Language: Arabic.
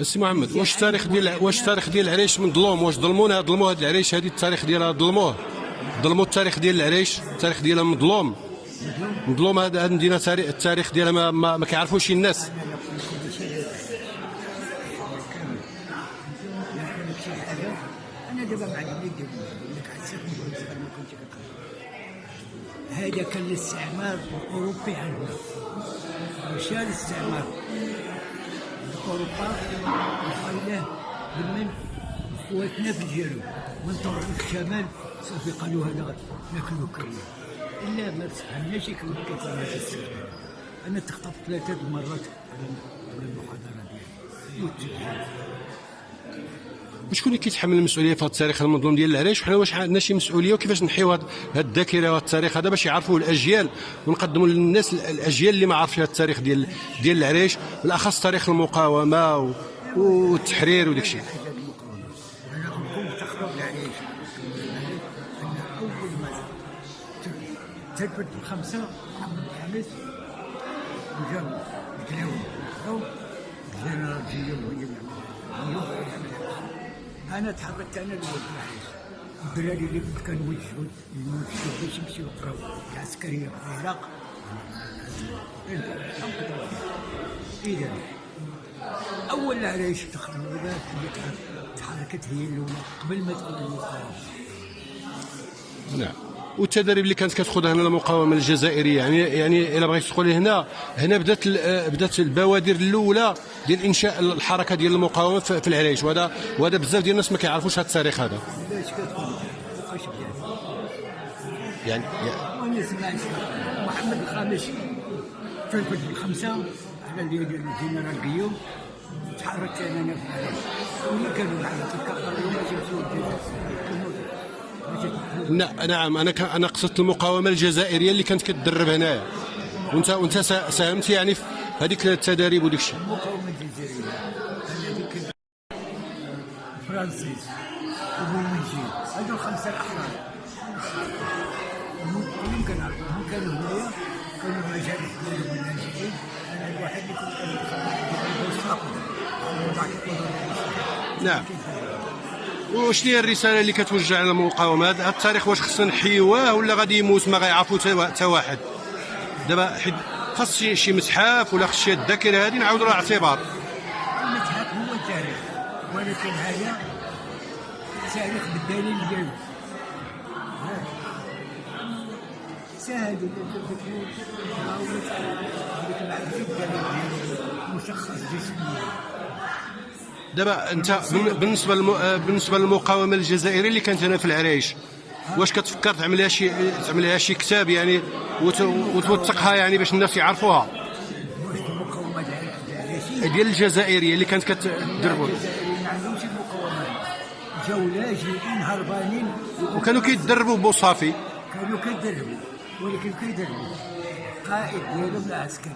السي محمد واش التاريخ ديال واش التاريخ ديال العريش من ظلوم واش ظلمونا ظلموا هذا العريش هذه التاريخ ديالها ظلموه. ظلموا التاريخ ديال العريش التاريخ ديالها مظلوم مظلوم هذه المدينة تاريخ- التاريخ ديالها ما, ما, ما كيعرفوش الناس. هذا كان الاستعمار الأوروبي عندنا. مشى الاستعمار. اوروبا وخلاه من خواتنا في من طرف الشمال صافي قالوا هذا ناكلو كريه إلا ما تفهمناش كيف كيف أنا تخطبت ثلاثة المرات على المحاضره ديالي. وشكون اللي كيتحمل المسؤولية في هذا التاريخ المظلوم ديال العريش وحنا واش عندنا شي مسؤولية؟ وكيفاش نحيو هذا هاد الذاكرة وهذا التاريخ؟ هذا باش يعرفوا الأجيال ونقدموا للناس الأجيال اللي ما عارفش هذا التاريخ ديال ديال العريش بالأخص تاريخ المقاومة و- والتحرير وداك الشيء. الخامس وجاب الكلاوي أو الجنرال جيو هو اللي يعمل أنا تحركت أنا الأول الدراري اللي كنت كنوجهوا الموجهين باش يمشيو يقراو العسكريه في العراق. إذا أول العرايش تخرج اللي تحركت هي الاولى قبل ما تكون المقاومه نعم. والتدريب اللي كانت كتاخذها هنا المقاومة الجزائرية. يعني يعني إلا بغيت تقولي هنا هنا بدات بدات البوادر الأولى ديال إنشاء الحركة ديال المقاومة في العريش. وهذا وهذا بزاف ديال الناس ما كيعرفوش هذا التاريخ هذا. يعني محمد الخامس الجنرال قيوم تحركت أنا في كانوا معنا نعم أنا أنا قصدت المقاومه الجزائريه اللي كانت كتدرب هنايا وانت وانت سا- ساهمت يعني في هذيك التداريب وداك الشيء المقاومه الجزائريه فرانسيس الخمسه الاحرار كانوا هنايا كانوا اللاجئين أنا الواحد اللي كنت نعم وشنو هي الرسالة اللي كتوجه على المقاومة؟ هذا التاريخ واش خصنا نحيوه ولا غادي يموت ما غيعرفو حتى واحد؟ دابا حيت خاص شي متحف ولا خص شي الذاكرة هذه نعاودوا لها اعتبار المتحف هو التاريخ ولكن هذا تاريخ بالدليل ديالو ديالو مشخص جسميا. دابا انت بالنسبة. آه، بالنسبة للمقاومة الجزائريه اللي كانت هنا في العريش واش كتفكر تعمل لها شي تعمل لها شي كتاب يعني وت... وتوثقها يعني باش الناس يعرفوها؟ ديال الجزائرية اللي كانت كتدربوا جاو لاجئين هربانين وكانوا كيتدربوا بوصافي. كانوا كيدربوا ولكن كيدربوا قائد ديالهم العسكري.